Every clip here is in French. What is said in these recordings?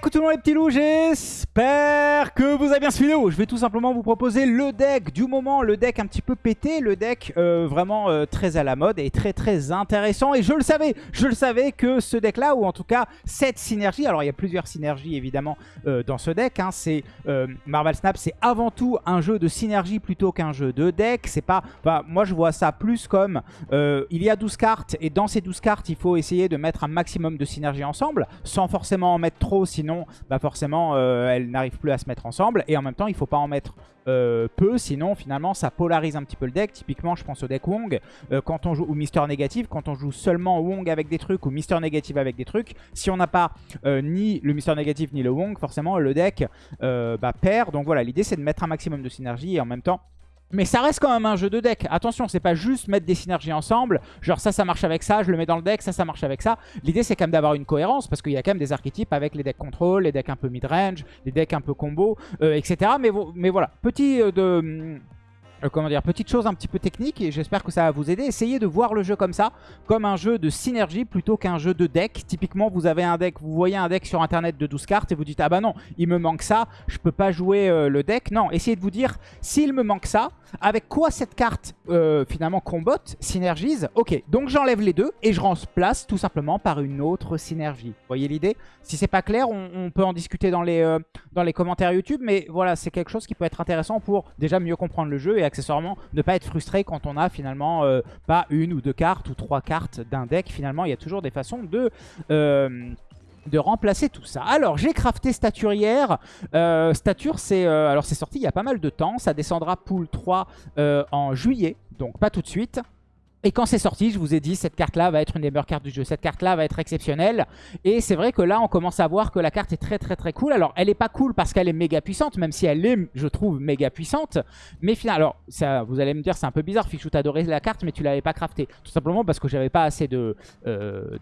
coucou tout les petits loups, que vous avez bien suivi. Je vais tout simplement vous proposer le deck du moment, le deck un petit peu pété, le deck euh, vraiment euh, très à la mode et très très intéressant. Et je le savais, je le savais que ce deck là, ou en tout cas cette synergie, alors il y a plusieurs synergies évidemment euh, dans ce deck, hein, c'est Marvel Snap, c'est avant tout un jeu de synergie plutôt qu'un jeu de deck. C'est pas, moi je vois ça plus comme il y a 12 cartes et dans ces 12 cartes il faut essayer de mettre un maximum de synergie ensemble sans forcément en mettre trop sinon bah forcément euh, elles n'arrivent plus à se mettre ensemble. Et en même temps, il faut pas en mettre euh, peu, sinon finalement ça polarise un petit peu le deck. Typiquement, je pense au deck Wong, euh, quand on joue, ou Mister Négatif, quand on joue seulement Wong avec des trucs ou Mister Négatif avec des trucs, si on n'a pas ni le Mister Négatif ni le Wong, forcément le deck bah, perd. Donc voilà, l'idée c'est de mettre un maximum de synergie et en même temps mais ça reste quand même un jeu de deck. Attention, c'est pas juste mettre des synergies ensemble. Genre ça, ça marche avec ça, je le mets dans le deck, ça, ça marche avec ça. L'idée, c'est quand même d'avoir une cohérence parce qu'il y a quand même des archétypes avec les decks contrôle, les decks un peu mid-range, les decks un peu combo, euh, etc. Mais, voilà, petit euh, de euh, comment dire, petite chose un petit peu technique et j'espère que ça va vous aider. Essayez de voir le jeu comme ça, comme un jeu de synergie plutôt qu'un jeu de deck. Typiquement, vous avez un deck, vous voyez un deck sur internet de 12 cartes et vous dites « Ah bah non, il me manque ça, je peux pas jouer euh, le deck. » Non, essayez de vous dire « S'il me manque ça, avec quoi cette carte euh, finalement combat, synergise? Ok, donc j'enlève les deux et je remplace tout simplement par une autre synergie. Vous voyez l'idée? Si c'est pas clair, on, peut en discuter dans les, dans les commentaires YouTube, mais voilà, c'est quelque chose qui peut être intéressant pour déjà mieux comprendre le jeu et accessoirement ne pas être frustré quand on a finalement euh, pas une ou deux cartes ou trois cartes d'un deck. Finalement, il y a toujours des façons de... Euh, de remplacer tout ça. Alors, j'ai crafté Stature hier. Euh, Stature, c'est alors c'est sorti il y a pas mal de temps. Ça descendra pool 3 en juillet, donc pas tout de suite. Et quand c'est sorti, je vous ai dit, cette carte-là va être une des meilleures cartes du jeu. Cette carte-là va être exceptionnelle. Et c'est vrai que là, on commence à voir que la carte est très très très cool. Alors, elle est pas cool parce qu'elle est méga puissante, même si elle est, je trouve, méga puissante. Mais finalement, alors, vous allez me dire, c'est un peu bizarre, Fichou, t'adorais la carte, mais tu l'avais pas craftée. Tout simplement parce que j'avais pas assez de, euh,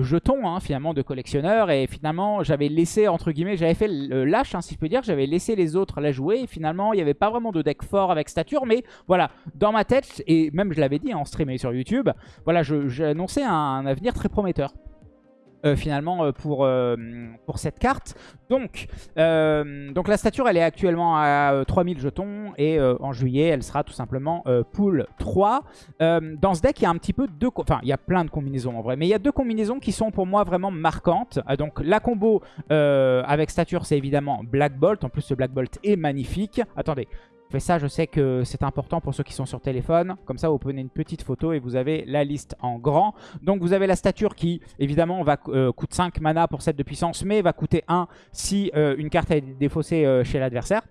jetons, hein, finalement, de collectionneurs. Et finalement, j'avais laissé, entre guillemets, j'avais fait le lâche, hein, si je peux dire. J'avais laissé les autres la jouer. Et finalement, il n'y avait pas vraiment de deck fort avec stature. Mais voilà, dans ma tête, et même je l'avais dit en stream sur YouTube, voilà, j'ai annoncé un, avenir très prometteur. Euh, finalement euh, pour, euh, pour cette carte. Donc, donc la stature elle est actuellement à 3000 jetons et en juillet elle sera tout simplement pool 3. dans ce deck il y a un petit peu deux... Enfin il y a plein de combinaisons en vrai, mais il y a deux combinaisons qui sont pour moi vraiment marquantes. donc la combo avec stature c'est évidemment Black Bolt, en plus ce Black Bolt est magnifique. Attendez, ça, je sais que c'est important pour ceux qui sont sur téléphone. Comme ça, vous prenez une petite photo et vous avez la liste en grand. Donc, vous avez la stature qui, évidemment, va euh, coûte 5 mana pour 7 de puissance, mais va coûter 1 si euh, une carte est défaussée euh, chez l'adversaire.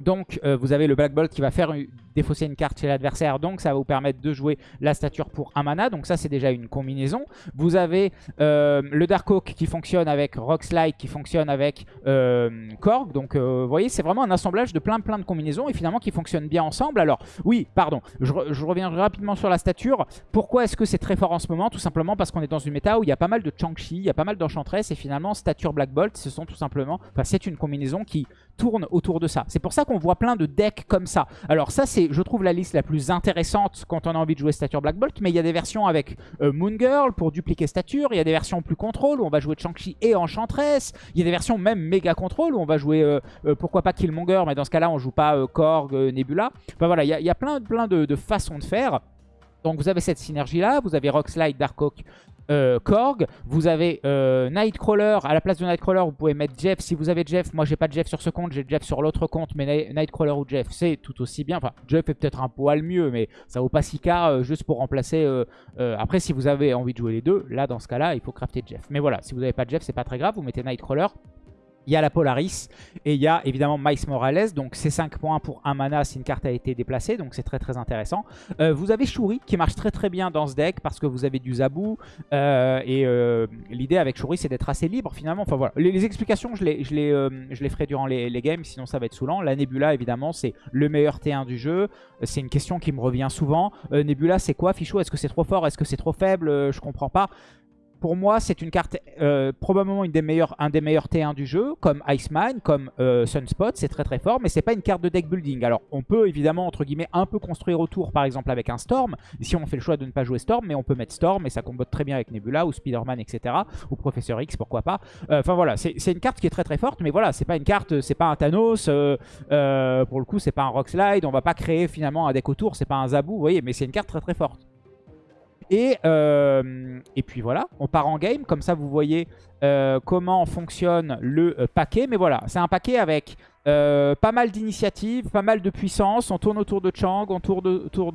Donc vous avez le Black Bolt qui va faire défausser une carte chez l'adversaire. Donc ça va vous permettre de jouer la stature pour un mana. Donc ça c'est déjà une combinaison. Vous avez euh, le Dark Oak qui fonctionne avec Rockslide, qui fonctionne avec euh, Korg. Donc euh, vous voyez c'est vraiment un assemblage de plein plein de combinaisons et finalement qui fonctionnent bien ensemble. Alors oui pardon je, reviens rapidement sur la stature. Pourquoi est-ce que c'est très fort en ce moment? Tout simplement parce qu'on est dans une méta où il y a pas mal de Changshi, il y a pas mal d'Enchantress et finalement stature Black Bolt ce sont tout simplement, enfin c'est une combinaison qui tourne autour de ça. C'est pour ça qu'on voit plein de decks comme ça. Alors ça c'est je trouve, la liste la plus intéressante quand on a envie de jouer Stature Black Bolt. Mais il y a des versions avec euh, Moon Girl pour dupliquer Stature. Il y a des versions plus contrôle où on va jouer Chang-Chi et Enchantress. Il y a des versions même méga contrôle où on va jouer, euh, euh, pourquoi pas Killmonger, mais dans ce cas-là, on joue pas Korg, Nebula. Enfin voilà, il y a, plein, de façons de faire. Donc vous avez cette synergie là, vous avez Rockslide, Darkhawk, euh, Korg. Vous avez euh, Nightcrawler. À la place de Nightcrawler, vous pouvez mettre Jeff. Si vous avez Jeff, moi j'ai pas de Jeff sur ce compte, j'ai Jeff sur l'autre compte. Mais Nightcrawler ou Jeff, c'est tout aussi bien. Enfin, Jeff est peut-être un poil mieux, mais ça vaut pas si cas euh, juste pour remplacer. après, si vous avez envie de jouer les deux, là dans ce cas-là, il faut crafter Jeff. Mais voilà, si vous n'avez pas de Jeff, c'est pas très grave. Vous mettez Nightcrawler. Il y a la Polaris et il y a évidemment Miles Morales. Donc c'est 5 points pour un mana si une carte a été déplacée. Donc c'est très très intéressant. Euh, vous avez Shuri qui marche très très bien dans ce deck parce que vous avez du Zabou. Euh, et euh, l'idée avec Shuri c'est d'être assez libre finalement. Enfin voilà, les, explications je les, je, les, je les ferai durant les, les, games sinon ça va être saoulant. La Nebula évidemment c'est le meilleur T1 du jeu. C'est une question qui me revient souvent. Nebula c'est quoi Fichou? Est-ce que c'est trop fort? Est-ce que c'est trop faible? Je comprends pas. Pour moi, c'est une carte euh, probablement une des meilleures, un des meilleurs T1 du jeu, comme Iceman, comme euh, Sunspot, c'est très très fort, mais c'est pas une carte de deck building. Alors, on peut évidemment, entre guillemets, un peu construire autour, par exemple avec un Storm, si on fait le choix de ne pas jouer Storm, mais on peut mettre Storm, et ça combote très bien avec Nebula, ou Spider-Man, etc., ou Professeur X, pourquoi pas. Euh, enfin voilà, c'est une carte qui est très très forte, mais voilà, c'est pas une carte, c'est pas un Thanos, pour le coup, c'est pas un Rock Slide, on va pas créer finalement un deck autour, c'est pas un Zabu, vous voyez, mais c'est une carte très très forte. Et, euh, et puis voilà, on part en game. Comme ça, vous voyez euh, comment fonctionne le euh, paquet. Mais voilà, c'est un paquet avec pas mal d'initiatives, pas mal de puissance. On tourne autour de Chang, on tourne autour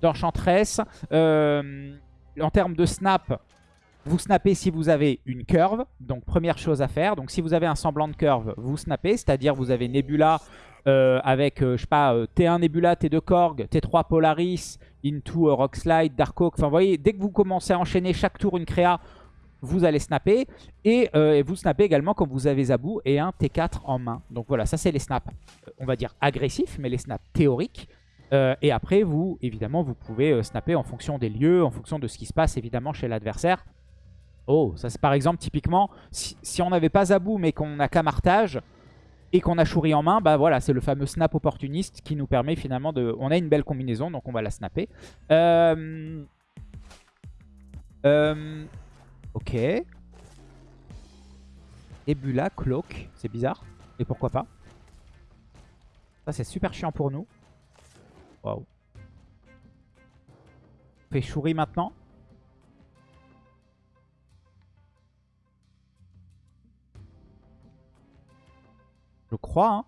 d'Enchantress. en termes de snap, vous snappez si vous avez une curve. Donc, première chose à faire. Donc, si vous avez un semblant de curve, vous snappez. C'est-à-dire, vous avez Nebula avec, je sais pas, T1 Nebula, T2 Korg, T3 Polaris, into euh, Rock Slide, Dark Oak. Enfin, vous voyez, dès que vous commencez à enchaîner chaque tour une créa, vous allez snapper. Euh, et, vous snappez également quand vous avez Zabou et un T4 en main. Donc voilà, ça c'est les snaps, euh, on va dire agressifs, mais les snaps théoriques. et après, vous, évidemment, vous pouvez snapper en fonction des lieux, en fonction de ce qui se passe, évidemment, chez l'adversaire. Oh, ça c'est par exemple, typiquement, si, on n'avait pas Zabou, mais qu'on a Camartage, et qu'on a Shuri en main, bah voilà, c'est le fameux snap opportuniste qui nous permet finalement de... On a une belle combinaison, donc on va la snapper. Euh... Euh... Ok. Ebula, Cloak, c'est bizarre. Et pourquoi pas Ça c'est super chiant pour nous. Waouh. On fait Shuri maintenant. Hein.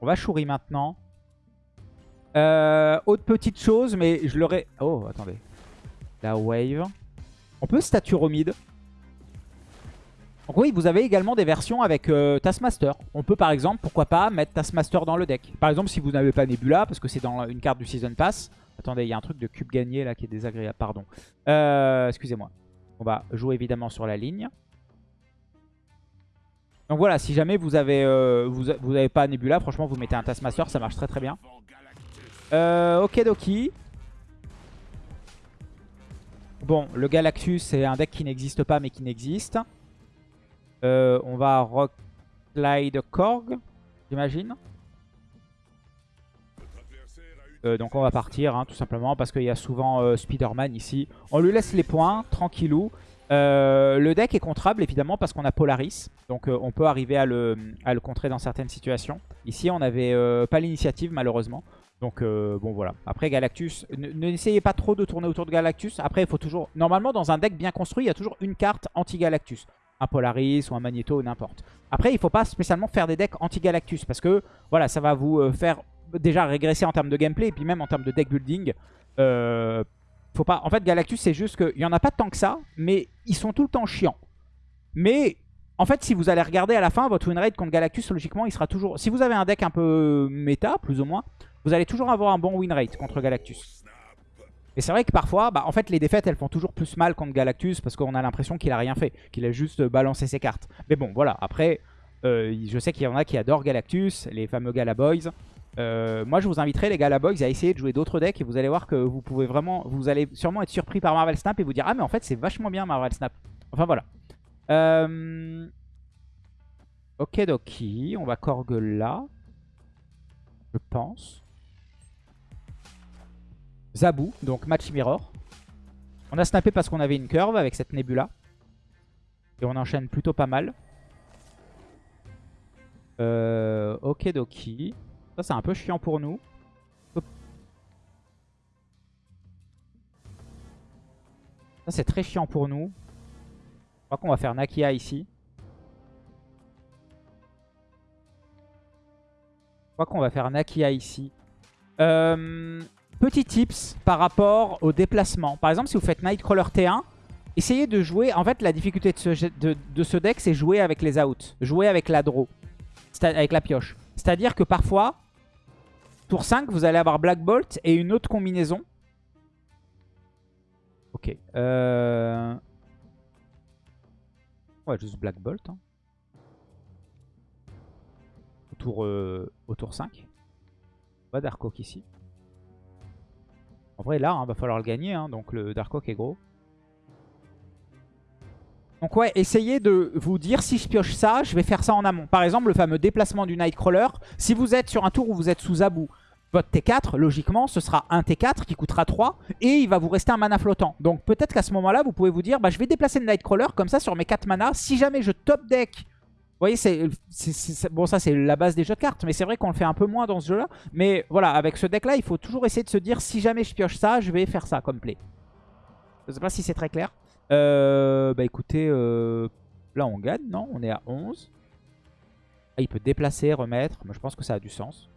On va chourir maintenant. Euh, autre petite chose, mais je l'aurais... Oh, attendez. La wave. On peut statue Romide. Donc oui, vous avez également des versions avec euh, Taskmaster. On peut par exemple, pourquoi pas, mettre Taskmaster dans le deck. Par exemple, si vous n'avez pas Nebula, parce que c'est dans une carte du Season Pass. Attendez, il y a un truc de cube gagné là qui est désagréable, pardon. Euh, excusez-moi. On va jouer évidemment sur la ligne. Donc voilà, si jamais vous avez euh, vous, pas Nebula, franchement vous mettez un Taskmaster, ça marche très très bien. Euh, ok Doki. Bon, le Galactus c'est un deck qui n'existe pas mais qui n'existe. Euh, on va Rock Slide Korg, j'imagine. Euh, donc on va partir hein, tout simplement parce qu'il y a souvent euh, Spider-Man ici. On lui laisse les points, tranquillou. Euh, le deck est contrable évidemment parce qu'on a Polaris. Donc on peut arriver à le, contrer dans certaines situations. Ici on n'avait pas l'initiative malheureusement. Donc bon voilà. Après Galactus, n'essayez pas trop de tourner autour de Galactus. Après il faut toujours... Normalement dans un deck bien construit il y a toujours une carte anti-Galactus un Polaris ou un Magneto n'importe. Après, il ne faut pas spécialement faire des decks anti-Galactus parce que voilà, ça va vous faire déjà régresser en termes de gameplay et puis même en termes de deck building. Euh, faut pas... En fait, Galactus, c'est juste qu'il n'y en a pas tant que ça, mais ils sont tout le temps chiants. Mais en fait, si vous allez regarder à la fin, votre win rate contre Galactus, logiquement, il sera toujours... Si vous avez un deck un peu méta, plus ou moins, vous allez toujours avoir un bon win rate contre Galactus. Et c'est vrai que parfois, bah, en fait, les défaites, elles font toujours plus mal contre Galactus parce qu'on a l'impression qu'il a rien fait, qu'il a juste balancé ses cartes. Mais bon, voilà, après, euh, je sais qu'il y en a qui adorent Galactus, les fameux Galaboys. Euh, moi, je vous inviterai, les gars, à essayer de jouer d'autres decks et vous allez voir que vous pouvez vraiment, vous allez sûrement être surpris par Marvel Snap et vous dire ah mais en fait c'est vachement bien Marvel Snap. Enfin voilà. Euh... Ok Doki, on va Korg là, je pense. Zabou, donc match mirror. On a snappé parce qu'on avait une curve avec cette Nebula. Et on enchaîne plutôt pas mal. Euh, ok Doki. Ça, c'est un peu chiant pour nous. Ça, c'est très chiant pour nous. Je crois qu'on va faire Nakia ici. Je crois qu'on va faire Nakia ici. Euh, petit tips par rapport au déplacement. Par exemple, si vous faites Nightcrawler T1, essayez de jouer... En fait, la difficulté de ce, de ce deck, c'est jouer avec les outs. Jouer avec la draw. Avec la pioche. C'est-à-dire que parfois, Tour 5, vous allez avoir Black Bolt et une autre combinaison. Ok. Euh... Ouais, juste Black Bolt. Hein. Au, tour, euh, au tour 5. On va Dark Oak ici. En vrai, là, il hein, va falloir le gagner. Hein, donc le Dark Oak est gros. Donc ouais, essayez de vous dire si je pioche ça, je vais faire ça en amont. Par exemple, le fameux déplacement du Nightcrawler. Si vous êtes sur un tour où vous êtes sous Abou, votre T4, logiquement, ce sera un T4 qui coûtera 3 et il va vous rester un mana flottant. Donc peut-être qu'à ce moment-là, vous pouvez vous dire, bah, je vais déplacer le Nightcrawler comme ça sur mes 4 mana. Si jamais je top deck, vous voyez, c'est bon ça c'est la base des jeux de cartes, mais c'est vrai qu'on le fait un peu moins dans ce jeu-là. Mais voilà, avec ce deck-là, il faut toujours essayer de se dire, si jamais je pioche ça, je vais faire ça comme play. Je sais pas si c'est très clair. Euh, bah écoutez, euh, là on gagne, non On est à 11. Ah, il peut déplacer, remettre, mais je pense que ça a du sens.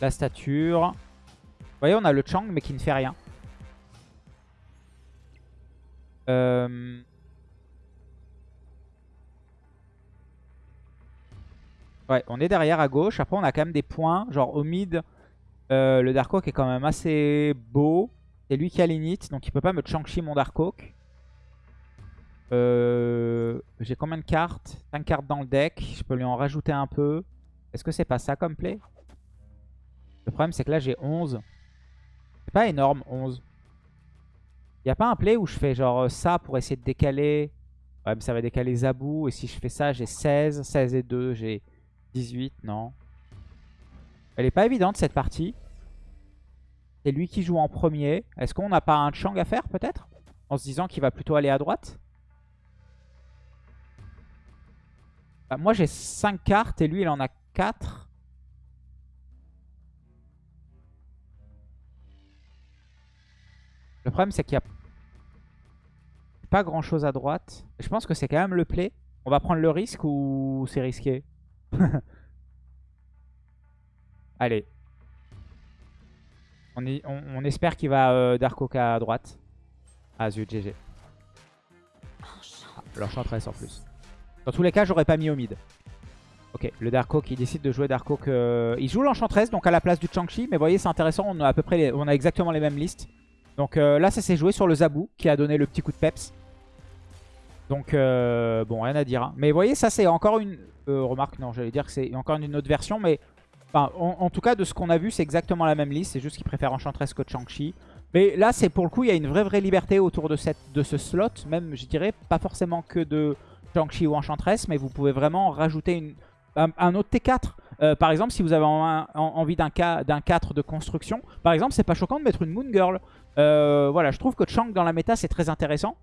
La stature. Vous voyez, on a le Chang, mais qui ne fait rien. Euh... Ouais, on est derrière à gauche. Après, on a quand même des points. Genre au mid, euh, le Dark Oak est quand même assez beau. C'est lui qui a l'init, donc il peut pas me Chang-Chi mon Dark Oak. Euh, j'ai combien de cartes 5 cartes dans le deck. Je peux lui en rajouter un peu. Est-ce que c'est pas ça comme play? Le problème, c'est que là, j'ai 11. C'est pas énorme, 11. Y a pas un play où je fais genre euh, ça pour essayer de décaler? Ouais, mais ça va décaler Zabou. Et si je fais ça, j'ai 16. 16 et 2, j'ai 18. Non. Elle est pas évidente cette partie. C'est lui qui joue en premier. Est-ce qu'on n'a pas un Chang à faire peut-être? En se disant qu'il va plutôt aller à droite? Bah, Moi j'ai 5 cartes et lui il en a 4. Le problème c'est qu'il y a pas grand chose à droite. Je pense que c'est quand même le play. On va prendre le risque ou c'est risqué? Allez. On, espère qu'il va euh, Dark Oak à droite. Ah zut, GG. l'enchantress en plus. Dans tous les cas, j'aurais pas mis au mid. Ok, le Dark Oak, il décide de jouer Dark Oak. Euh, il joue l'enchantress, donc à la place du Chang-Chi. Mais vous voyez, c'est intéressant, on a à peu près on a exactement les mêmes listes. Donc euh, là, ça s'est joué sur le Zabou, qui a donné le petit coup de peps. Donc, bon, rien à dire. Hein. Mais vous voyez, ça c'est encore une... remarque, non, j'allais dire que c'est encore une autre version, mais en, tout cas, de ce qu'on a vu, c'est exactement la même liste. C'est juste qu'il préfère Enchantress que Chang-Chi. Mais là, c'est pour le coup, il y a une vraie vraie liberté autour de, ce slot. Même, je dirais, pas forcément que de Chang-Chi ou Enchantress, mais vous pouvez vraiment rajouter un, autre T4. Euh, par exemple, si vous avez envie d'un 4 de construction, par exemple, c'est pas choquant de mettre une Moon Girl. Euh, voilà, je trouve que Chang dans la méta, c'est très intéressant.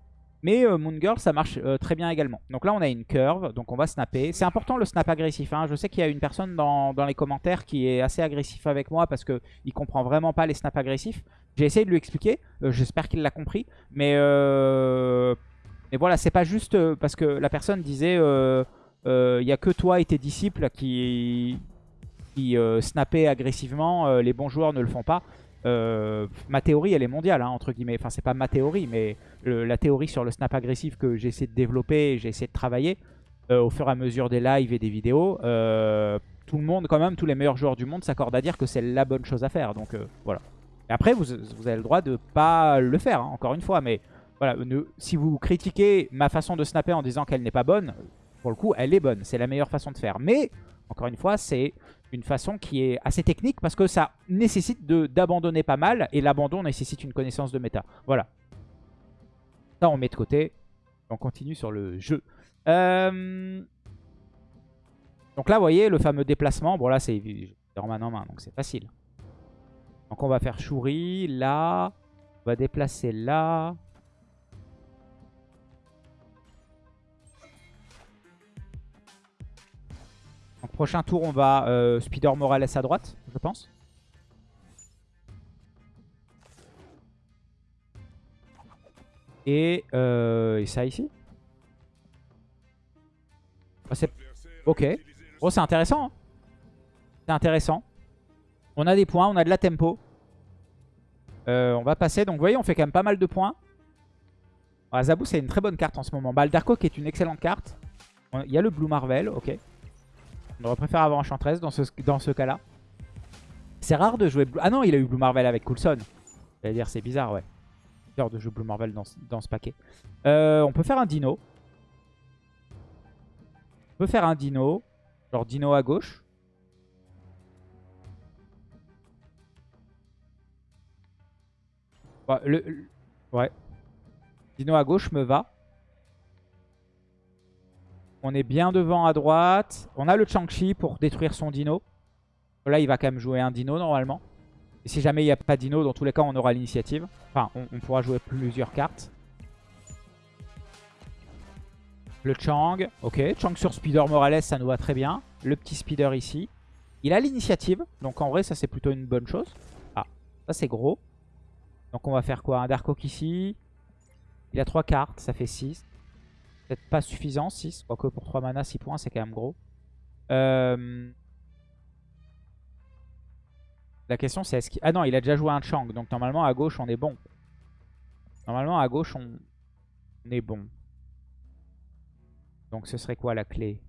Mais euh, Moon Girl, ça marche euh, très bien également. Donc là, on a une curve, donc on va snapper. C'est important le snap agressif. Hein. Je sais qu'il y a une personne dans, les commentaires qui est assez agressif avec moi parce qu'il comprend vraiment pas les snaps agressifs. J'ai essayé de lui expliquer. Euh, j'espère qu'il l'a compris. Mais, mais voilà, c'est pas juste parce que la personne disait il n'y a que toi et tes disciples qui, qui snappaient agressivement. les bons joueurs ne le font pas. Euh, ma théorie, elle est mondiale, hein, entre guillemets. Enfin, c'est pas ma théorie, mais la théorie sur le snap agressif que j'ai essayé de développer j'ai essayé de travailler euh, au fur et à mesure des lives et des vidéos, euh, tout le monde, quand même, tous les meilleurs joueurs du monde s'accordent à dire que c'est la bonne chose à faire. Donc voilà. Et après, vous, avez le droit de pas le faire, hein, encore une fois. Mais voilà, si vous critiquez ma façon de snapper en disant qu'elle n'est pas bonne, pour le coup, elle est bonne. C'est la meilleure façon de faire. Mais, encore une fois, c'est façon qui est assez technique parce que ça nécessite d'abandonner pas mal et l'abandon nécessite une connaissance de méta. Voilà. Ça, on met de côté. On continue sur le jeu. Euh, donc là, vous voyez, le fameux déplacement. Bon, là, c'est en main en main, donc c'est facile. Donc on va faire Shuri, là. On va déplacer là. Prochain tour, on va euh, Spider Morales à droite, je pense. Et, euh, ça ici? Ah, ok. Oh, c'est intéressant. Hein. c'est intéressant. On a des points, on a de la tempo. Euh, on va passer. Donc, vous voyez, on fait quand même pas mal de points. Ah, Zabou, c'est une très bonne carte en ce moment. Bah, qui est une excellente carte. Il y a le Blue Marvel, ok. On aurait préféré avoir Enchantress dans ce, dans ce cas-là. C'est rare de jouer... Blue... Ah non, il a eu Blue Marvel avec Coulson. C'est à dire c'est bizarre, ouais. C'est bizarre de jouer Blue Marvel dans, dans ce paquet. Euh, on peut faire un Dino. On peut faire un Dino. Genre Dino à gauche. Le... ouais. Dino à gauche me va. On est bien devant à droite. On a le Chang-Chi pour détruire son dino. Là, il va quand même jouer un dino normalement. Et si jamais il n'y a pas dino, dans tous les cas, on aura l'initiative. Enfin, on, on pourra jouer plusieurs cartes. Le Chang. Ok, Chang sur Speeder Morales, ça nous va très bien. Le petit Speeder ici. Il a l'initiative. Donc en vrai, ça c'est plutôt une bonne chose. Ah, ça c'est gros. Donc on va faire quoi? Un Dark Oak ici. Il a 3 cartes, ça fait 6. Peut-être pas suffisant, 6. Quoique pour 3 mana, 6 points, c'est quand même gros. Euh... La question c'est est-ce qu'il... Ah non, il a déjà joué un Chang. Donc normalement à gauche, on est bon. Normalement à gauche, on, on est bon. Donc ce serait quoi la clé?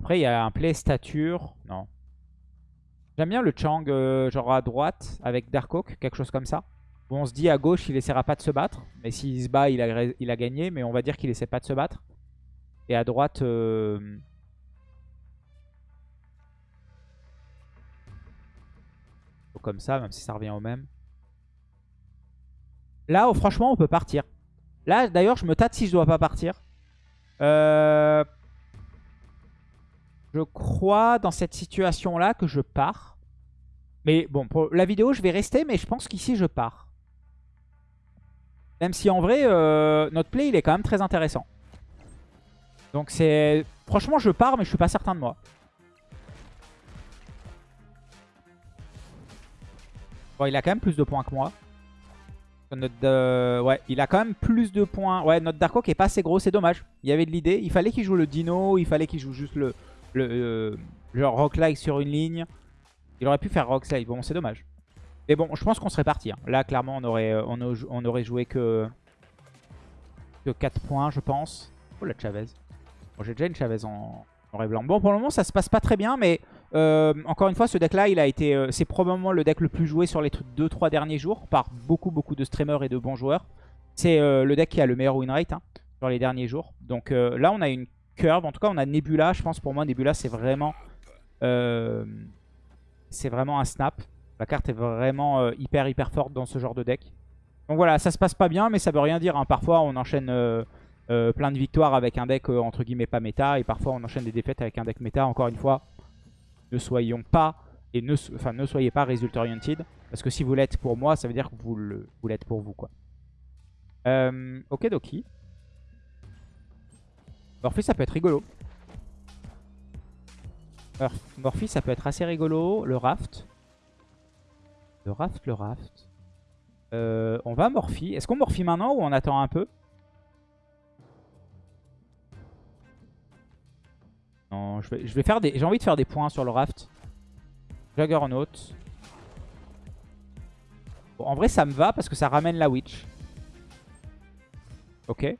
Après, il y a un play stature. Non. J'aime bien le Chang, euh, genre à droite, avec Dark quelque chose comme ça. On se dit à gauche, il essaiera pas de se battre. Mais s'il se bat, il a, il a gagné. Mais on va dire qu'il essaie pas de se battre. Et à droite... euh, Comme ça, même si ça revient au même. Là, oh, franchement, on peut partir. Là, d'ailleurs, je me tâte si je dois pas partir. Euh... Je crois dans cette situation-là que je pars. Mais bon, pour la vidéo, je vais rester, mais je pense qu'ici, je pars. Même si en vrai, euh, notre play, il est quand même très intéressant. Donc c'est... Franchement, je pars, mais je suis pas certain de moi. Bon, il a quand même plus de points que moi. Euh, ouais, il a quand même plus de points. Ouais, notre Dark Oak est pas assez gros, c'est dommage. Il y avait de l'idée. Il fallait qu'il joue le Dino, il fallait qu'il joue juste le, le euh, genre Rock Slide sur une ligne. Il aurait pu faire Rock Slide. Bon, c'est dommage. Mais bon, je pense qu'on serait parti. hein. Là, clairement, on aurait, euh, on, au- on aurait joué que, que 4 points, je pense. Oh, la Chavez. Bon, J'ai déjà une Chavez en, en et blanc. Bon, pour le moment, ça se passe pas très bien, mais euh, encore une fois, ce deck-là, il a été, c'est probablement le deck le plus joué sur les 2-3 derniers jours par beaucoup, beaucoup de streamers et de bons joueurs. C'est le deck qui a le meilleur win rate hein, sur les derniers jours. Donc là, on a une curve. En tout cas, on a Nebula. Je pense pour moi, Nebula, c'est vraiment, euh, c'est vraiment un snap. La carte est vraiment euh, hyper, hyper forte dans ce genre de deck. Donc voilà, ça se passe pas bien, mais ça veut rien dire. hein. Parfois, on enchaîne euh, plein de victoires avec un deck entre guillemets pas méta, et parfois on enchaîne des défaites avec un deck méta. Encore une fois, ne soyons pas et ne, ne soyez pas result oriented, parce que si vous l'êtes pour moi, ça veut dire que vous l'êtes pour vous, quoi. Ok, Doki. Morphy, ça peut être rigolo. Morphy, ça peut être assez rigolo. Le raft. Le raft, le raft. Euh, on va Morphy. Est-ce qu'on Morphy maintenant ou on attend un peu? Non. J'ai envie de faire des points sur le raft. Juggernaut. En vrai, ça me va parce que ça ramène la witch. Ok.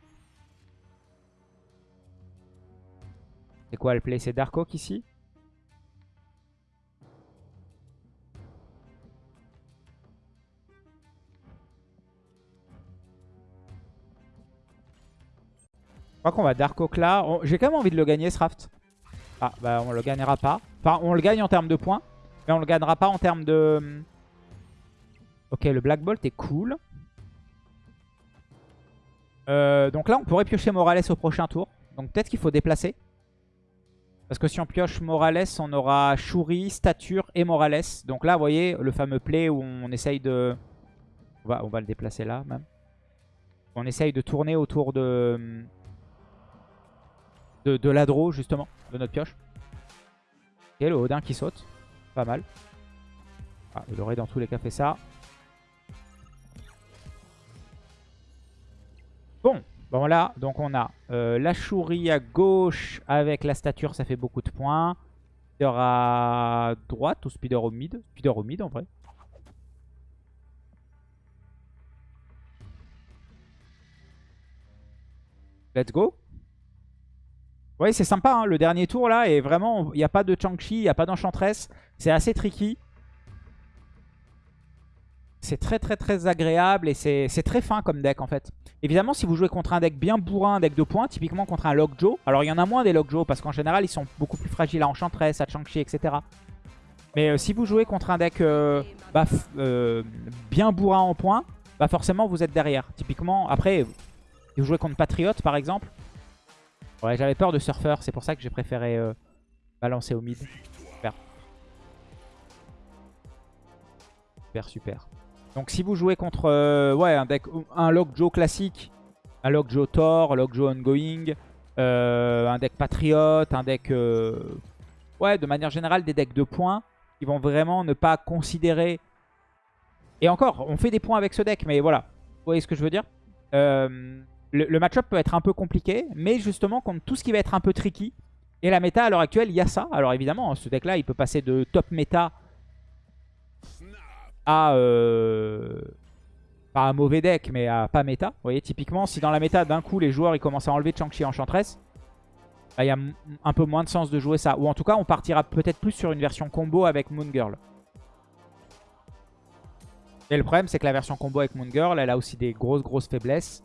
C'est quoi le play C'est Dark Oak ici Je crois qu'on va Dark Oak là. J'ai quand même envie de le gagner ce raft. Ah, bah on le gagnera pas. Enfin, on le gagne en termes de points. Mais on le gagnera pas en termes de... Ok, le Black Bolt est cool. Euh, donc là, on pourrait piocher Morales au prochain tour. Donc peut-être qu'il faut déplacer. Parce que si on pioche Morales, on aura Shuri, Stature et Morales. Donc là, vous voyez, le fameux play où on essaye de... On va, on va le déplacer là, même. On essaye de tourner autour de... De, l'Adro, justement, de notre pioche. Et le Odin qui saute. Pas mal. Ah, il aurait dans tous les cas fait ça. Bon, bon là, donc on a euh, la chourie à gauche avec la stature, ça fait beaucoup de points. Speeder à droite ou speeder au mid? Speeder au mid en vrai. Let's go. Ouais, c'est sympa, hein, le dernier tour là, et vraiment, il n'y a pas de Chang-Chi, il n'y a pas d'Enchantress. C'est assez tricky. C'est très très très agréable et c'est très fin comme deck en fait. Évidemment, si vous jouez contre un deck bien bourrin, un deck de points, typiquement contre un Lockjaw, alors il y en a moins des Lockjaw parce qu'en général ils sont beaucoup plus fragiles à Enchantress, à Chang-Chi, etc. Mais euh, si vous jouez contre un deck euh, bah, euh, bien bourrin en points, bah forcément vous êtes derrière. Typiquement, après, si vous jouez contre Patriot par exemple, ouais, j'avais peur de Surfer, c'est pour ça que j'ai préféré balancer au mid. Super. Super, super. Donc si vous jouez contre ouais, un deck, un Lockjaw classique, un Lockjaw Thor, Lockjaw Ongoing, un deck Patriot, un deck... ouais, de manière générale, des decks de points qui vont vraiment ne pas considérer... Et encore, on fait des points avec ce deck, mais voilà. Vous voyez ce que je veux dire? Euh, Le, match-up peut être un peu compliqué, mais justement, contre tout ce qui va être un peu tricky, et la méta à l'heure actuelle, il y a ça. Alors évidemment, ce deck-là, il peut passer de top méta à... Euh, pas un mauvais deck, mais à pas méta. Vous voyez, typiquement, si dans la méta, d'un coup, les joueurs ils commencent à enlever Chang-Chi Enchantress, il y a un peu moins de sens de jouer ça. Ou en tout cas, on partira peut-être plus sur une version combo avec Moon Girl. Et le problème, c'est que la version combo avec Moon Girl, elle a aussi des grosses, grosses faiblesses.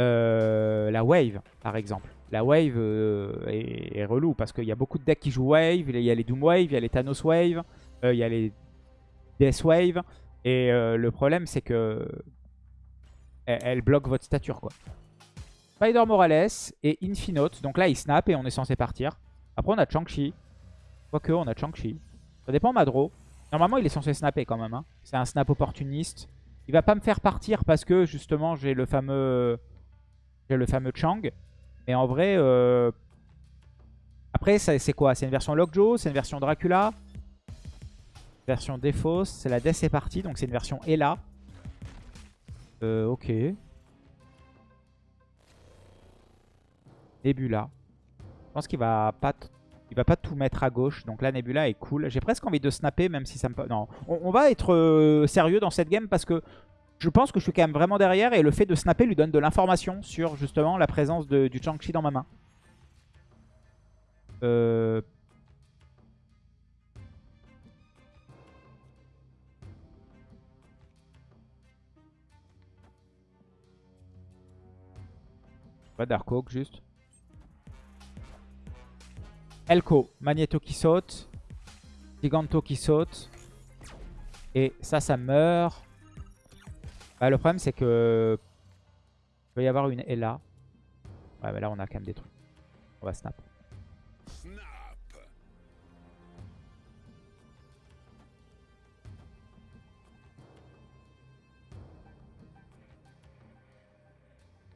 Euh, la Wave, par exemple. La Wave euh, est, relou parce qu'il y a beaucoup de decks qui jouent Wave. Il y a les Doom Wave, il y a les Thanos Wave, il y a les Death Wave. Et le problème, c'est que elle bloque votre stature, quoi. Spider Morales et Infinote. Donc là, il snap et on est censé partir. Après, on a Chang-Chi. Quoique, on a Chang-Chi. Ça dépend Madro. Normalement, il est censé snapper quand même. Hein. C'est un snap opportuniste. Il va pas me faire partir parce que, justement, j'ai le fameux... J'ai le fameux Chang. Mais en vrai... Euh... Après, c'est quoi? C'est une version Lockjaw? C'est une version Dracula? Version Défausse. C'est la Death est partie. Donc c'est une version Ella. Euh, ok. Nebula. Je pense qu'il va pas il tout mettre à gauche. Donc là, Nebula est cool. J'ai presque envie de snapper, même si ça me... Non, on, va être euh, sérieux dans cette game parce que je pense que je suis quand même vraiment derrière. Et le fait de snapper lui donne de l'information sur justement la présence de, du Chang-Chi dans ma main. Euh... Dark Oak juste. Elko, Magneto qui saute. Giganto qui saute. Et ça, ça meurt. Bah, le problème, c'est que... Il peut y avoir une Ella. Ouais, mais là, on a quand même des trucs. On va snap.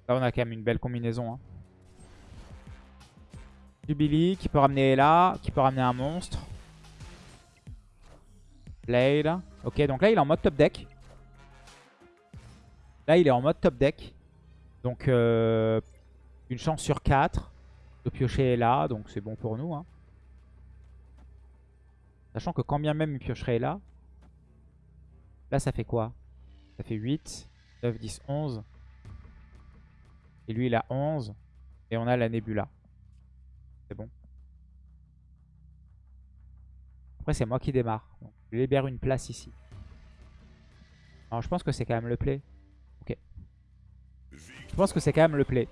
Là, on a quand même une belle combinaison. Hein. Du Billy qui peut ramener là, qui peut ramener un monstre. Blade. Ok, donc là, il est en mode top deck. Là, il est en mode top deck. Donc, euh, une chance sur 4 de piocher là. Donc, c'est bon pour nous. Hein. Sachant que quand bien même il piocherait là. Là, ça fait quoi? Ça fait 8, 9, 10, 11. Et lui, il a 11. Et on a la Nebula. C'est bon. Après, c'est moi qui démarre. je libère une place ici. Alors, je pense que c'est quand même le play. Ok. Je pense que c'est quand même le play.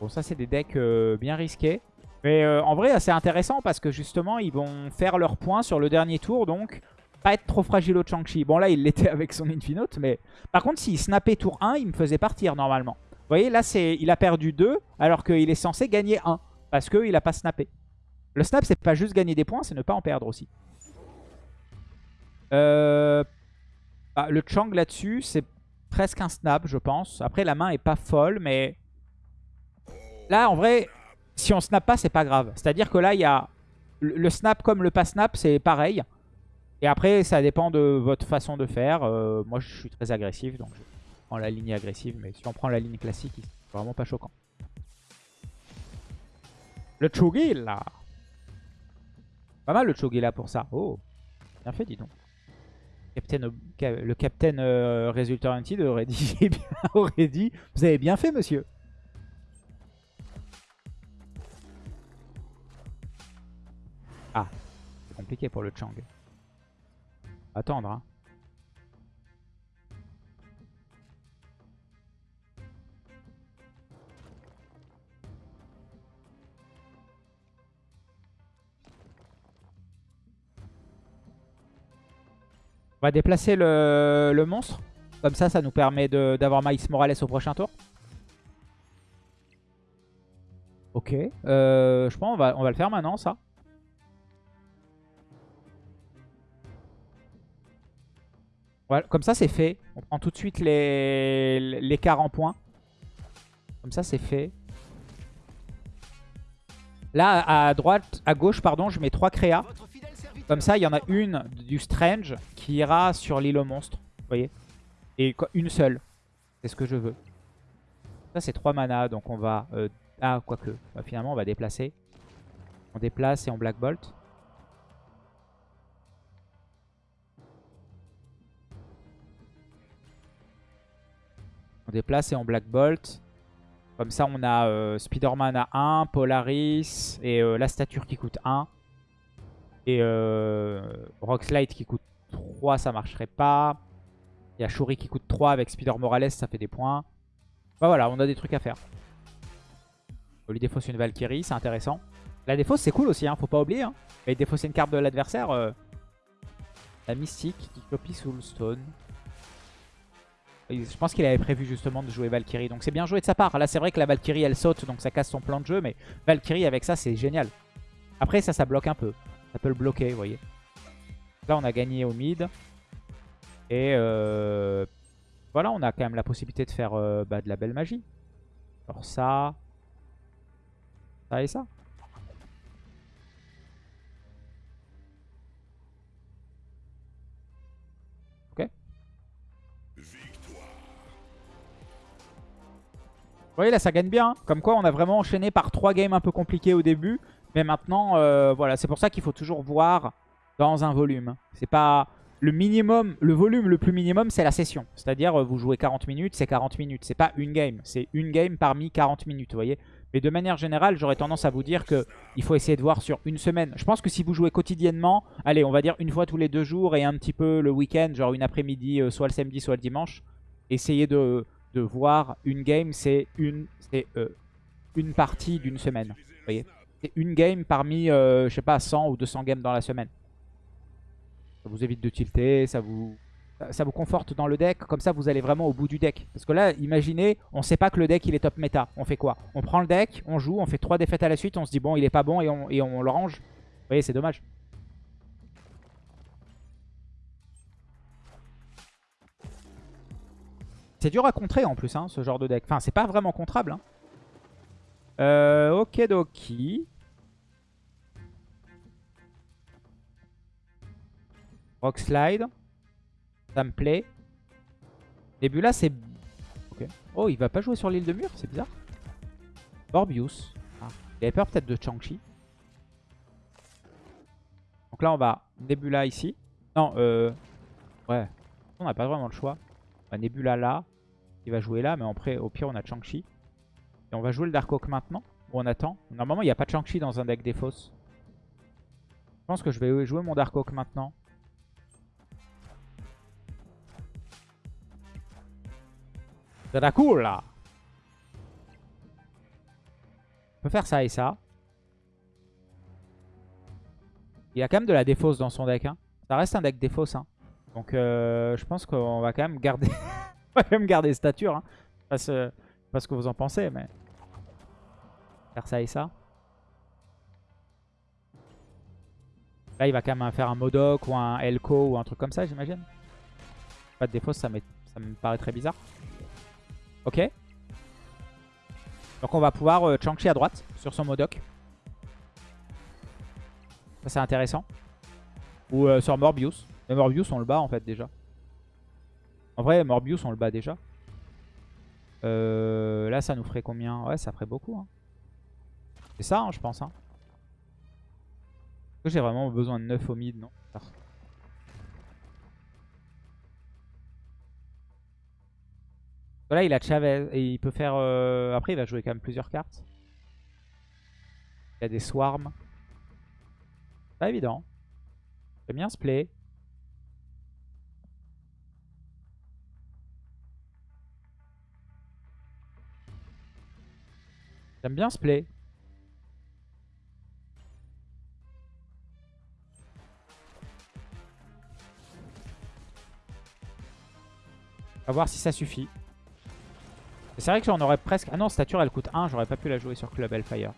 Bon, ça, c'est des decks euh, bien risqués. Mais euh, en vrai, c'est intéressant parce que justement, ils vont faire leur point sur le dernier tour. Donc, pas être trop fragile au Chang-Chi. Bon, là, il l'était avec son Infinote. Mais par contre, s'il snappait tour 1, il me faisait partir normalement. Vous voyez, là, il a perdu 2 alors qu'il est censé gagner 1. Parce qu'il n'a pas snappé. Le snap, c'est pas juste gagner des points, c'est ne pas en perdre aussi. Euh, bah, le Chang là-dessus, c'est presque un snap, je pense. Après, la main est pas folle, mais... Là, en vrai, si on snap pas, c'est pas grave. C'est-à-dire que là, il y a... Le snap comme le pas snap, c'est pareil. Et après, ça dépend de votre façon de faire. Euh, moi, je suis très agressif, donc je prends la ligne agressive. Mais si on prend la ligne classique, c'est vraiment pas choquant. Le Chugila. Pas mal le là pour ça. Oh, bien fait, dis donc. Le Captain euh, Hunted aurait dit, aurait dit, vous avez bien fait, monsieur. Ah, c'est compliqué pour le Chang. Attendre, hein. On va déplacer le, monstre. Comme ça, ça nous permet d'avoir Maïs Morales au prochain tour. Ok. Euh, je pense qu'on va, on va le faire maintenant, ça. Voilà, comme ça, c'est fait. On prend tout de suite l'écart en points. Comme ça, c'est fait. Là, à droite, à gauche, pardon, je mets trois créas. Comme ça, il y en a une du Strange qui ira sur l'île au monstre. Vous voyez Et une seule. C'est ce que je veux. Ça, c'est trois mana. Donc, on va... Euh, ah, quoique. Bah, finalement, on va déplacer. On déplace et on Black Bolt. On déplace et on Black Bolt. Comme ça, on a euh, Spider-Man à 1, Polaris et euh, la stature qui coûte 1. Et euh, Rockslide qui coûte 3, ça marcherait pas. Il y a Shuri qui coûte 3 avec Spider Morales, ça fait des points. Bah voilà, on a des trucs à faire. Lui défausser une Valkyrie, c'est intéressant. La défausse, c'est cool aussi, hein, faut pas oublier. Hein. Et défausser une carte de l'adversaire. Euh, la Mystique qui copie Soulstone. Je pense qu'il avait prévu justement de jouer Valkyrie. Donc c'est bien joué de sa part. Là c'est vrai que la Valkyrie elle saute donc ça casse son plan de jeu. Mais Valkyrie avec ça c'est génial. Après ça ça bloque un peu. Ça peut le bloquer voyez. Là on a gagné au mid. Et euh, voilà on a quand même la possibilité de faire euh, bah, de la belle magie. Alors ça. Ça et ça. Vous voyez là ça gagne bien. Hein. Comme quoi on a vraiment enchaîné par trois games un peu compliqués au début. Mais maintenant, euh, voilà, c'est pour ça qu'il faut toujours voir dans un volume. C'est pas le minimum, le volume le plus minimum, c'est la session. C'est-à-dire, euh, vous jouez 40 minutes, c'est 40 minutes. C'est pas une game, c'est une game parmi 40 minutes, vous voyez. Mais de manière générale, j'aurais tendance à vous dire qu'il faut essayer de voir sur une semaine. Je pense que si vous jouez quotidiennement, allez, on va dire une fois tous les deux jours et un petit peu le week-end, genre une après-midi, euh, soit le samedi, soit le dimanche, essayez de de voir une game, c'est une, euh, une partie d'une semaine. Vous voyez Une game parmi, euh, je sais pas, 100 ou 200 games dans la semaine. Ça vous évite de tilter, ça vous, conforte dans le deck. Comme ça, vous allez vraiment au bout du deck. Parce que là, imaginez, on sait pas que le deck, il est top méta. On fait quoi? On prend le deck, on joue, on fait trois défaites à la suite, on se dit, bon, il est pas bon et on, et on le range. Vous voyez, c'est dommage. C'est dur à contrer en plus, hein, ce genre de deck. Enfin, c'est pas vraiment contrable. Hein. Euh, ok, doki. Rock Slide. Ça me plaît. là, c'est... Oh, il va pas jouer sur l'île de mur, c'est bizarre. Morbius. Ah. Il avait peur peut-être de Chang-Chi. Donc là, on va Nebula ici. Non, euh... Ouais. On n'a pas vraiment le choix. Nebula là. Il va jouer là, mais après, au pire, on a Chang-Chi. Et on va jouer le Dark Oak maintenant. Ou on attend. Normalement, il n'y a pas de Chang-Chi dans un deck des fausses. Je pense que je vais jouer mon Dark Oak maintenant. C'est cool là On peut faire ça et ça. Il a quand même de la défausse dans son deck. Hein. Ça reste un deck défausse. Hein. Donc euh, je pense qu'on va quand même garder on va quand même garder stature. Hein. Pas, ce, pas ce que vous en pensez, mais... Faire ça et ça. Là, il va quand même faire un Modoc ou un Elko ou un truc comme ça, j'imagine. Pas de défaut, ça, ça me paraît très bizarre. Ok. Donc on va pouvoir euh, à droite sur son Modoc. Ça, c'est intéressant. Ou euh, sur Morbius. Mais Morbius, on le bat en fait déjà. En vrai, Morbius, on le bat déjà. Euh, là, ça nous ferait combien? Ouais, ça ferait beaucoup. Hein. C'est ça, hein, je pense. Hein. J'ai vraiment besoin de 9 au mid, non Là, il a Chavez. Et il peut faire... Euh, après, il va jouer quand même plusieurs cartes. Il a des swarms. Pas évident. J'aime bien ce play. J'aime bien ce play. va voir si ça suffit. C'est vrai que j'en aurais presque... Ah non, stature, elle coûte 1. J'aurais pas pu la jouer sur Club Hellfire.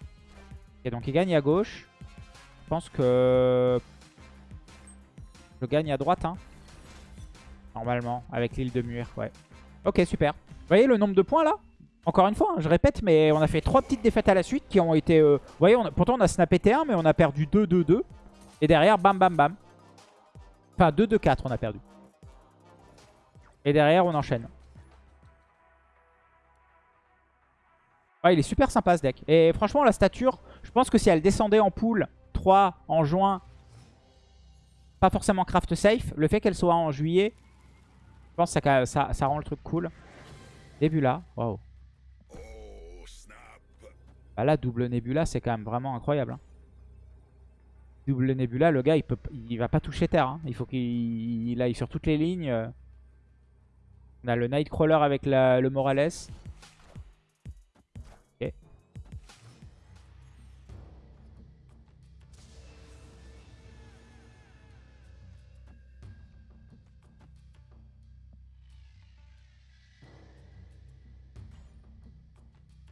Ok, donc il gagne à gauche. Je pense que... Je gagne à droite, hein. Normalement, avec l'île de Muir, ouais. Ok, super. Vous voyez le nombre de points, là? Encore une fois, hein, je répète, mais on a fait trois petites défaites à la suite qui ont été... Euh, vous voyez, pourtant on a snappé T1, mais on a perdu 2-2-2. Et derrière, bam, bam, bam. Enfin, 2-2-4, on a perdu. Et derrière, on enchaîne. Ouais, il est super sympa ce deck. Et franchement, la stature, je pense que si elle descendait en pool 3 en juin, pas forcément craft safe, le fait qu'elle soit en juillet, je pense que ça, rend le truc cool. Là, waouh. Bah là, double Nebula, c'est quand même vraiment incroyable. Hein. Double Nebula, le gars, il peut, va pas toucher terre. Hein. Il faut qu'il aille sur toutes les lignes. On a le Nightcrawler avec le Morales.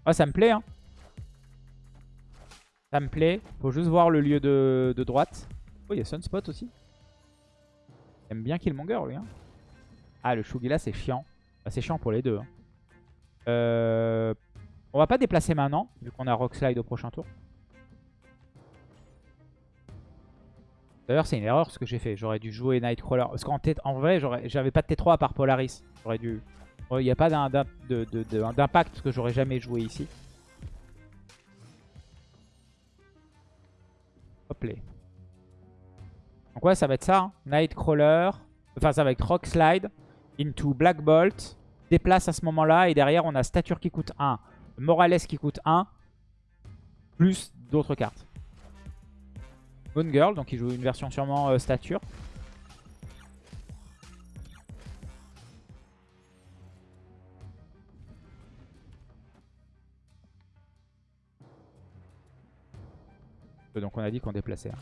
Ah, ça me plaît, hein. Ça me plaît. Faut juste voir le lieu de, droite. Oh, il y a Sunspot aussi. J'aime bien Killmonger, lui. Hein. Ah, le Shugila, c'est chiant. Bah, c'est chiant pour les deux. Hein. Euh, on va pas déplacer maintenant, vu qu'on a Rock Slide au prochain tour. D'ailleurs, c'est une erreur ce que j'ai fait. J'aurais dû jouer Nightcrawler. Parce qu'en en vrai, j'avais pas de T3 à part Polaris. J'aurais dû il n'y a pas d'impact que j'aurais jamais joué ici. Hop là. Donc ouais, ça va être ça. Hein. Nightcrawler. Enfin, ça va être Rock Slide. Into Black Bolt. Déplace à ce moment-là. Et derrière, on a Stature qui coûte 1. Morales qui coûte 1. Plus d'autres cartes. Moon Girl. Donc il joue une version sûrement euh, Stature. Donc on a dit qu'on déplaçait. Hein.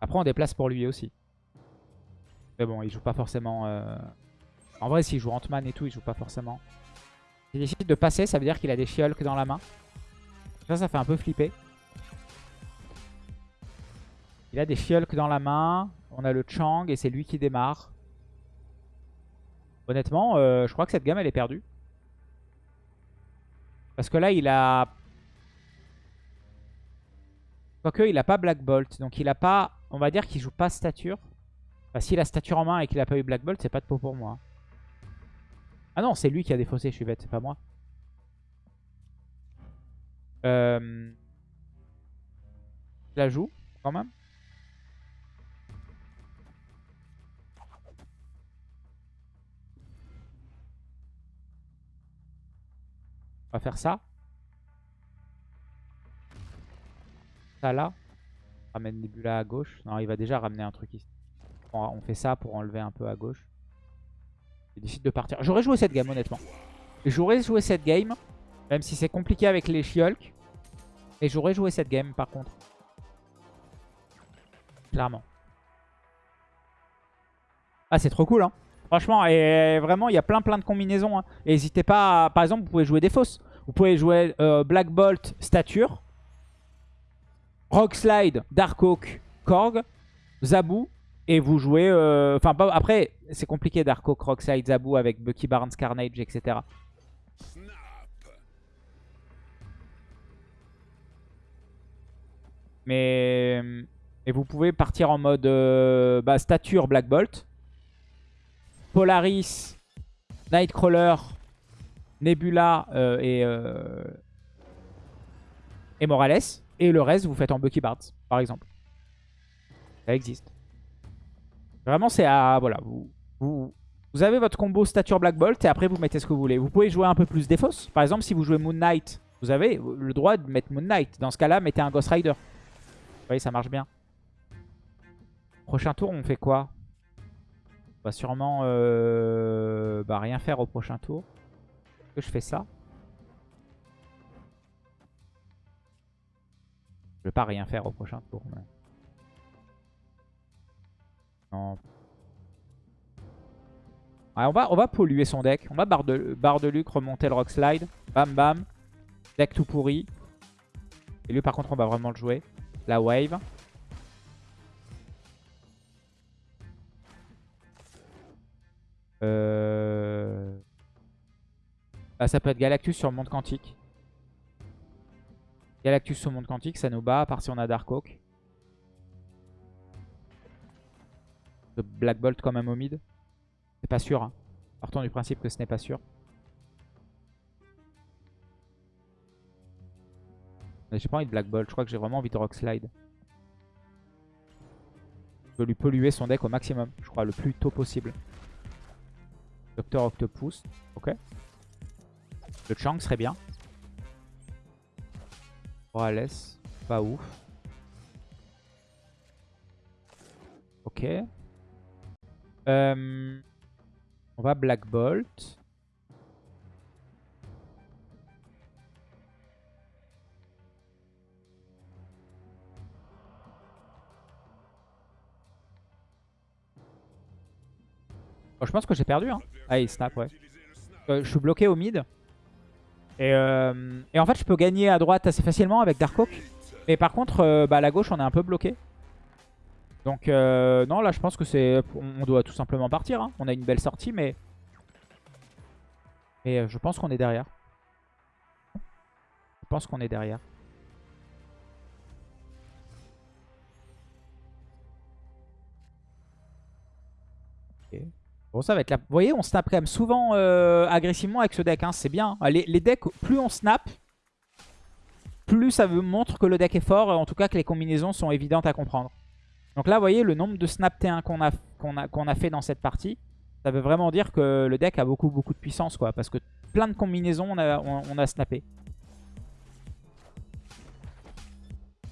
Après on déplace pour lui aussi. Mais bon, il joue pas forcément... Euh, en vrai, s'il joue Ant-Man et tout, il joue pas forcément. S'il décide de passer, ça veut dire qu'il a des She-Hulk dans la main. Ça, ça fait un peu flipper. Il a des She-Hulk dans la main. On a le Chang et c'est lui qui démarre. Honnêtement, euh, je crois que cette gamme, elle est perdue. Parce que là, il a... Quoique, il a pas Black Bolt. Donc, il a pas... On va dire qu'il joue pas stature. Enfin, s'il a stature en main et qu'il a pas eu Black Bolt, c'est pas de peau pour moi. Ah non, c'est lui qui a défaussé, je suis bête, c'est pas moi. Euh... la joue, quand même. On va faire ça. Ça là. Ramène Nebula à gauche. Non, il va déjà ramener un truc ici. On fait ça pour enlever un peu à gauche. Il décide de partir. J'aurais joué cette game honnêtement. J'aurais joué cette game. Même si c'est compliqué avec les Shiolk. Et j'aurais joué cette game par contre. Clairement. Ah c'est trop cool hein. Franchement, vraiment, il y a plein plein de combinaisons. Hein. N'hésitez pas, par exemple, vous pouvez jouer des fausses. Vous pouvez jouer euh, Black Bolt, Stature, Rock Slide, Dark Oak, Korg, Zabu. Et vous jouez... Euh, enfin, après, c'est compliqué Dark Oak, Rock Slide, Zabu avec Bucky Barnes, Carnage, etc. Mais... Et vous pouvez partir en mode euh, bah, stature Black Bolt. Polaris, Nightcrawler, Nebula euh, et, euh, et Morales. Et le reste, vous faites en Bucky Barnes, par exemple. Ça existe. Vraiment, c'est à... Voilà, vous, vous, avez votre combo stature Black Bolt et après, vous mettez ce que vous voulez. Vous pouvez jouer un peu plus défausse. Par exemple, si vous jouez Moon Knight, vous avez le droit de mettre Moon Knight. Dans ce cas-là, mettez un Ghost Rider. Vous voyez, ça marche bien. Prochain tour, on fait quoi? Va sûrement euh, bah, rien faire au prochain tour. Est-ce que je fais ça? Je vais pas rien faire au prochain tour. Non. On, va, on va polluer son deck. On va barre de, barre de Luc, remonter le Rock Slide. Bam bam. Deck tout pourri. Et lui par contre on va vraiment le jouer. La wave. Euh... Bah, ça peut être Galactus sur le monde quantique. Galactus sur le monde quantique, ça nous bat, à part si on a Darkhawk. Black Bolt quand même au mid. C'est pas sûr. Hein. Partons du principe que ce n'est pas sûr. J'ai pas envie de Black Bolt, je crois que j'ai vraiment envie de Rock Slide. Je veux lui polluer son deck au maximum, je crois, le plus tôt possible. Docteur Octopus, ok. Le Chang serait bien. Morales, pas ouf. Ok. Euh, on va Black Bolt. Oh, je pense que j'ai perdu. Hein. Ah, il snap, ouais. Euh, je suis bloqué au mid. Euh, et, en fait, je peux gagner à droite assez facilement avec Darkhawk. Mais par contre, euh, bah, à la gauche, on est un peu bloqué. Donc, non, là, je pense que c'est... On doit tout simplement partir. Hein. On a une belle sortie, mais... Mais je pense qu'on est derrière. Je pense qu'on est derrière. Bon, ça va être. Vous voyez, on snap quand même souvent euh, agressivement avec ce deck. Hein. C'est bien. Les, les, decks, plus on snap, plus ça montre que le deck est fort. En tout cas, que les combinaisons sont évidentes à comprendre. Donc là, vous voyez, le nombre de snap T1 qu'on a, fait dans cette partie, ça veut vraiment dire que le deck a beaucoup, beaucoup de puissance. quoi. Parce que plein de combinaisons, on a, on, a snappé.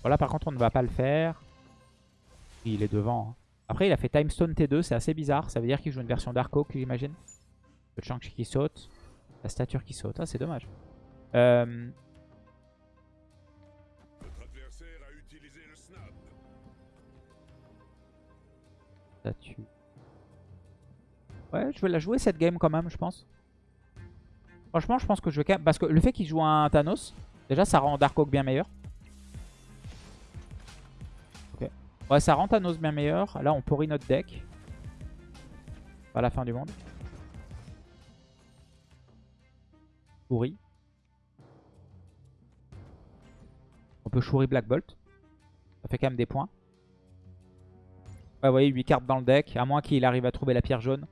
Voilà, par contre, on ne va pas le faire. Il est devant. Hein. Après, il a fait Timestone T2, c'est assez bizarre. Ça veut dire qu'il joue une version Dark j'imagine. Le Chang qui saute. La stature qui saute. Ah, c'est dommage. Euh... Statue. Ouais, je vais la jouer cette game quand même, je pense. Franchement, je pense que je vais quand même... Parce que le fait qu'il joue un Thanos, déjà, ça rend Dark bien meilleur. Ouais, ça rend Thanos bien meilleur. Là, on pourrit notre deck. Pas la fin du monde. Pourri. On peut chourir Black Bolt. Ça fait quand même des points. Ouais, vous voyez, 8 cartes dans le deck. À moins qu'il arrive à trouver la pierre jaune.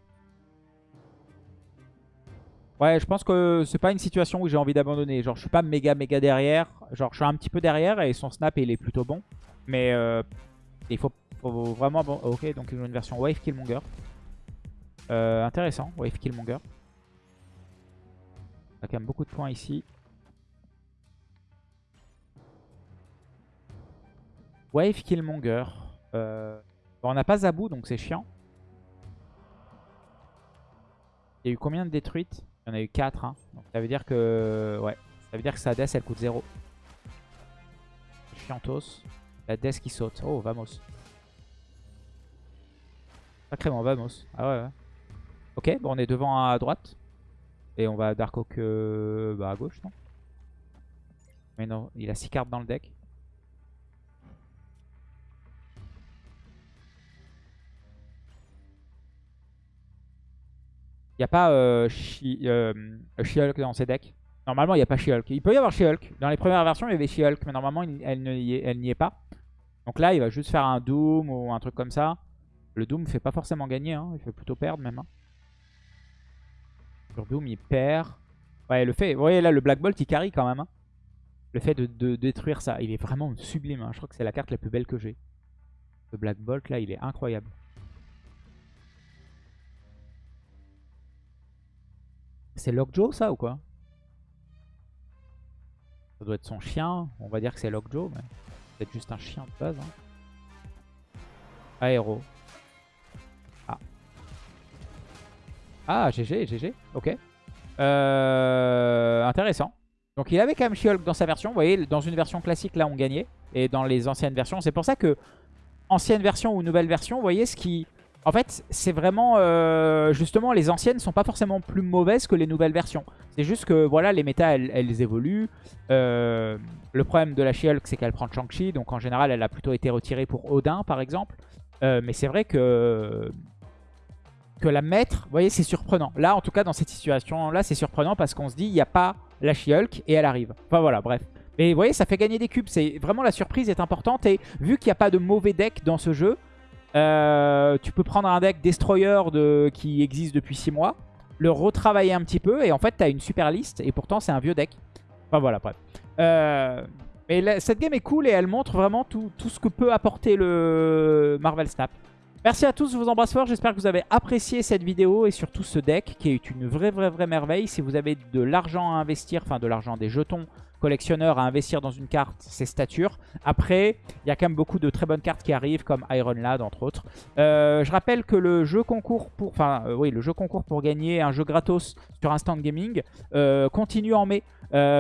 Ouais, je pense que c'est pas une situation où j'ai envie d'abandonner. Genre, je suis pas méga méga derrière. Genre, je suis un petit peu derrière et son snap, il est plutôt bon. Mais euh, il faut, vraiment... Bon, ok, donc ils ont une version Wave Killmonger. Euh, intéressant, Wave Killmonger. On a quand même beaucoup de points ici. Wave Killmonger. Euh, on n'a pas Zabu, donc c'est chiant. Il y a eu combien de détruites? Il y en a eu 4. Hein. Donc ça veut dire que... Ouais. Ça veut dire que sa death, elle coûte 0. Chiantos. La death qui saute. Oh, vamos. Sacrément, vamos. Ah ouais, ouais. Ok, bon, on est devant à droite. Et on va Dark Oak euh, bah, à gauche, non? Mais non, il a 6 cartes dans le deck. Il n'y a pas euh, euh She-Hulk dans ses decks? Normalement, il n'y a pas She-Hulk. Il peut y avoir She-Hulk. Dans les premières versions, il y avait She-Hulk, mais normalement, elle n'y est, pas. Donc là, il va juste faire un Doom ou un truc comme ça. Le Doom fait pas forcément gagner, hein. il fait plutôt perdre même. Hein. Sur Doom, il perd. Ouais, le fait, vous voyez là, le Black Bolt, il carry quand même. Hein. Le fait de, détruire ça, il est vraiment sublime. Je crois que c'est la carte la plus belle que j'ai. Le Black Bolt, là, il est incroyable. C'est Lockjaw, ça, ou quoi? Ça doit être son chien. On va dire que c'est Lockjaw, mais peut-être juste un chien de base. Hein. Aéro. Ah. Ah, GG, GG. Ok. Euh, intéressant. Donc il avait quand même she dans sa version. Vous voyez, dans une version classique, là, on gagnait. Et dans les anciennes versions, c'est pour ça que ancienne version ou nouvelle version, vous voyez, ce qui, En fait, c'est vraiment... Euh, justement, les anciennes sont pas forcément plus mauvaises que les nouvelles versions. C'est juste que, voilà, les méta, elles, évoluent. Euh, le problème de la she c'est qu'elle prend Shang-Chi. Donc, en général, elle a plutôt été retirée pour Odin, par exemple. Euh, mais c'est vrai que... Que la mettre, vous voyez, c'est surprenant. Là, en tout cas, dans cette situation-là, c'est surprenant parce qu'on se dit, il n'y a pas la she et elle arrive. Enfin, voilà, bref. Mais vous voyez, ça fait gagner des cubes. C'est Vraiment, la surprise est importante. Et vu qu'il n'y a pas de mauvais deck dans ce jeu, euh, tu peux prendre un deck Destroyer de, qui existe depuis 6 mois, le retravailler un petit peu et en fait tu as une super liste et pourtant c'est un vieux deck. Enfin voilà, bref. Euh, mais cette game est cool et elle montre vraiment tout, tout, ce que peut apporter le Marvel Snap. Merci à tous, je vous embrasse fort, j'espère que vous avez apprécié cette vidéo et surtout ce deck qui est une vraie vraie vraie merveille. Si vous avez de l'argent à investir, enfin de l'argent, des jetons collectionneur à investir dans une carte, c'est stature. Après, il y a quand même beaucoup de très bonnes cartes qui arrivent, comme Iron Lad, entre autres. Euh, je rappelle que le jeu concours pour, enfin, euh, oui, le jeu concours pour gagner un jeu gratos sur Instant Gaming euh, continue en mai.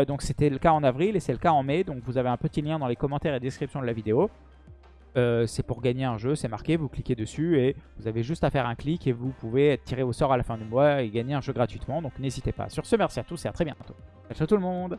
donc c'était le cas en avril et c'est le cas en mai. Donc vous avez un petit lien dans les commentaires et description de la vidéo. c'est pour gagner un jeu, c'est marqué, vous cliquez dessus et vous avez juste à faire un clic et vous pouvez être tiré au sort à la fin du mois et gagner un jeu gratuitement, donc n'hésitez pas. Sur ce, merci à tous et à très bientôt. Ciao tout le monde